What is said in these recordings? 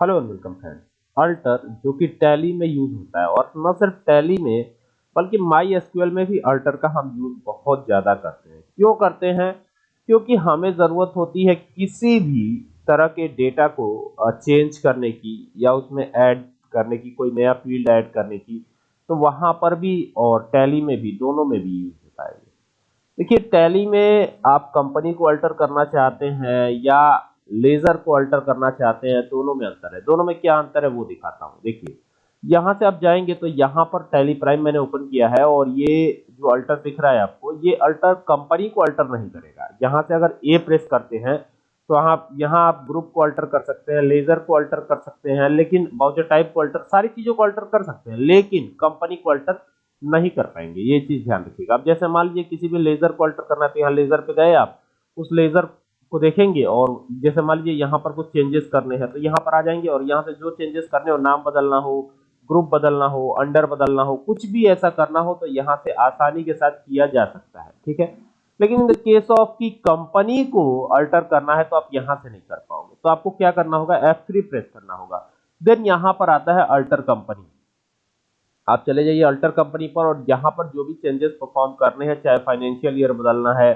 Hello and welcome friends alter जो कि tally में यूज़ होता है और न सिर्फ़ टैली में, बल्कि माई एसक्यूएल में भी अल्टर का हम यूज़ बहुत ज़्यादा करते हैं। क्यों करते हैं? क्योंकि हमें ज़रूरत होती है किसी भी तरह के डेटा को चेंज करने की या उसमें ऐड करने की, कोई नया फ़ील्ड ऐड करने की तो वहाँ पर भी और टैली में भी, दोनों में भी यूज़ होता है। देखिए टैली में आप कंपनी को अल्टर करना चाहते हैं या लेजर को अल्टर करना चाहते हैं, दोनों में अंतर है। दोनों में क्या अंतर है वो दिखाता हूँ। देखिए, यहाँ से आप जाएँगे तो यहाँ पर टैली प्राइम मैंने ओपन किया है और ये जो अल्टर दिख रहा है आपको, ये अल्टर कंपनी को अल्टर नहीं करेगा। यहाँ से अगर ए प्रेस करते हैं तो आप, यहाँ आप ग्रुप को अल्टर कर सकते हैं, लेजर को अल्टर कर सकते हैं, लेकिन बाउचर टाइप को अल्टर, सारी चीज़ों को अल्टर कर सकते हैं, लेकिन कंपनी को अल्टर नहीं कर पाएँगे। ये चीज़ ध्यान रखिएगा। अब जैसे मान लीजिए किसी भी लेजर को अल्टर करना है तो यहाँ लेजर पे गए आप, उस लेजर को देखेंगे और जैसे मान लीजिए यहाँ पर कुछ चेंजेस करने हैं तो यहाँ पर आ जाएँगे और यहाँ से जो चेंजेस करने हो, नाम बदलना हो ग्रुप बदलना हो अंडर बदलना हो, कुछ भी ऐसा करना हो तो यहाँ से आसानी के साथ किया जा सकता है, ठीक है? लेकिन इन केस ऑफ़ की कंपनी को अल्टर करना है तो आप यहाँ से नहीं कर पाओगे। तो आपको क्या करना होगा? F3 प्रेस करना होगा। देन यहाँ पर आता है अल्टर कंपनी आप चले जाइए अल्टर कंपनी पर और यहाँ पर जो भी चेंजेस परफॉर्म करने हैं, चाहे फाइनेंशियल ईयर बदलना है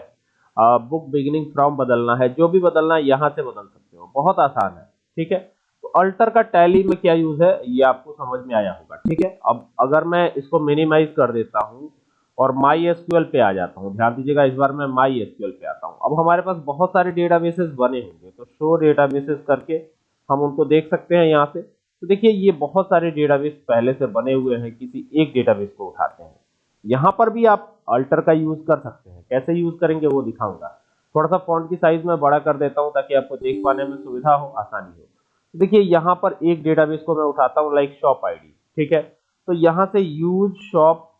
बुक बिगिनिंग फ्रॉम बदलना है, जो भी बदलना है, यहाँ से बदल सकते हो। बहुत आसान है, ठीक है? तो अल्टर का टैली में क्या यूज़ है, ये आपको समझ में आया होगा, ठीक है? अब अगर मैं इसको मिनिमाइज कर देता हूँ और माई एसक्यूएल पे आ जाता हूँ, ध्यान दीजिएगा, इस बार मैं माई एसक्यूएल पे आता हूँ। अब हमारे पास बहुत सारे डेटाबेसेस बने होंगे तो शो डेटाबेसेस करके हम उनको देख सकते हैं यहाँ से। तो देखिए, ये बहुत सारे डेटाबेस पहले से बने हुए हैं, किसी एक डेटाबेस को उठाते हैं। यहाँ पर भी आप अल्टर का यूज़ कर सकते हैं। कैसे यूज़ करेंगे वो दिखाऊँगा। थोड़ा सा फॉन्ट की साइज़ में बड़ा कर देता हूँ ताकि आपको देख पाने में सुविधा हो, आसानी हो। तो देखिए, यहाँ पर एक डेटाबेस को मैं उठाता हूँ लाइक शॉप आईडी ठीक है? तो यहाँ से use shop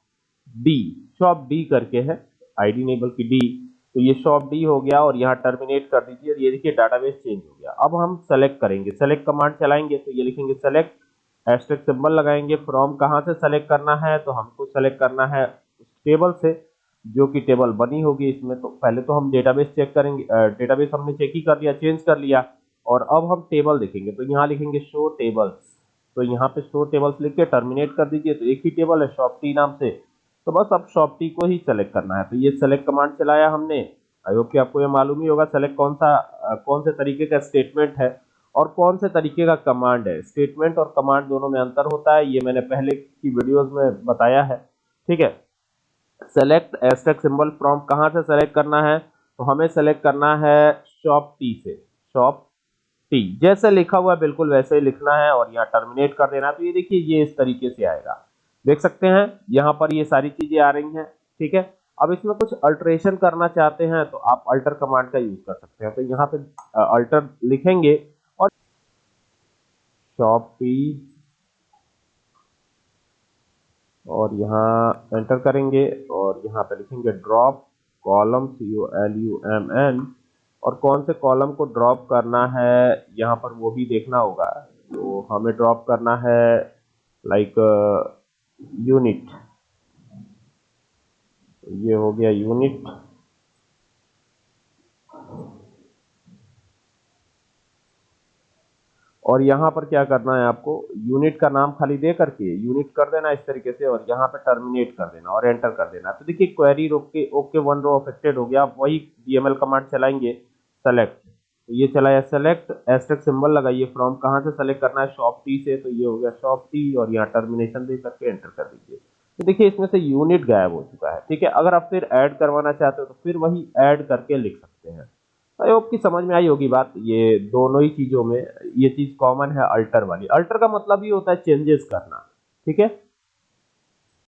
D shop D करके है आईडी नहीं बल्कि डी तो ये शॉप डी हो गया और यहाँ टर्मिनेट कर दीजिए। और ये देखिए डाटाबेस चेंज हो गया। अब हम सेलेक्ट करेंगे। सेलेक्ट कमांड चलाएँगे तो ये लिखेंगे सेलेक्ट हैशटैग सिंबल लगाएँगे फ्रॉम कहाँ से सेलेक्ट करना है तो हमको सेलेक्ट करना है उस टेबल से, जो कि टेबल बनी होगी इसमें। तो पहले तो हम डेटाबेस चेक करेंगे डेटाबेस हमने चेक ही कर लिया चेंज कर लिया, और अब हम टेबल देखेंगे। तो यहाँ लिखेंगे शो टेबल्स तो यहाँ पे शो टेबल्स लिख के टर्मिनेट कर दीजिए तो एक ही टेबल है शॉप टी नाम से। तो बस अब शॉप टी को ही सेलेक्ट करना है। तो ये सेलेक्ट कमांड चलाया हमने। आई होप कि आपको ये मालूम ही होगा सेलेक्ट कौन सा कौन से तरीके का स्टेटमेंट है। और कौन से तरीके का कमांड है? स्टेटमेंट और कमांड दोनों में अंतर होता है, ये मैंने पहले की वीडियोस में बताया है। ठीक है? सेलेक्ट एस्टेक सिंबल फ्रॉम कहाँ से सेलेक्ट करना है? तो हमें सेलेक्ट करना है शॉप टी से। शॉप टी जैसे लिखा हुआ बिल्कुल वैसे ही लिखना है और यहाँ टर्मिनेट कर देना तो ये देखिए, ये इस तरीके से आएगा। देख सकते हैं, यहाँ पर ये सारी चीज़ें आ रही हैं। ठीक है? अब इसमें कुछ अल्ट्रेशन करना चाहते हैं तो आप अल्टर कमांड का यूज़ कर सकते हैं। तो यहाँ पे अल्टर लिखेंगे शॉप और यहाँ एंटर करेंगे और यहाँ पे लिखेंगे drop column C O L U M N और कौन से कॉलम को ड्रॉप करना है, यहाँ पर वो भी देखना होगा। तो हमें ड्रॉप करना है लाइक यूनिट ये हो गया यूनिट और यहाँ पर क्या करना है आपको? यूनिट का नाम खाली दे करके यूनिट कर देना इस तरीके से और यहाँ पर टर्मिनेट कर देना और एंटर कर देना। तो देखिए क्वेरी रोक के ओके वन रो अफेक्टेड हो गया। आप वही डीएमएल कमांड चलाएँगे। सेलेक्ट तो ये चलाया सेलेक्ट एस्टेक सिंबल लगाइए फ्रॉम कहाँ से सेलेक्ट करना है? शॉप टी से। तो ये हो गया शॉप टी और यहाँ टर्मिनेशन दे करके एंटर कर दीजिए। तो देखिए इसमें से यूनिट गायब हो चुका है। ठीक है? अगर आप फिर ऐड करवाना चाहते हो तो फिर वही ऐड करके लिख सकते हैं। आई होप की समझ में आई होगी बात। ये दोनों ही चीज़ों में ये चीज़ कॉमन है अल्टर वाली। अल्टर का मतलब ही होता है चेंजेस करना, ठीक है?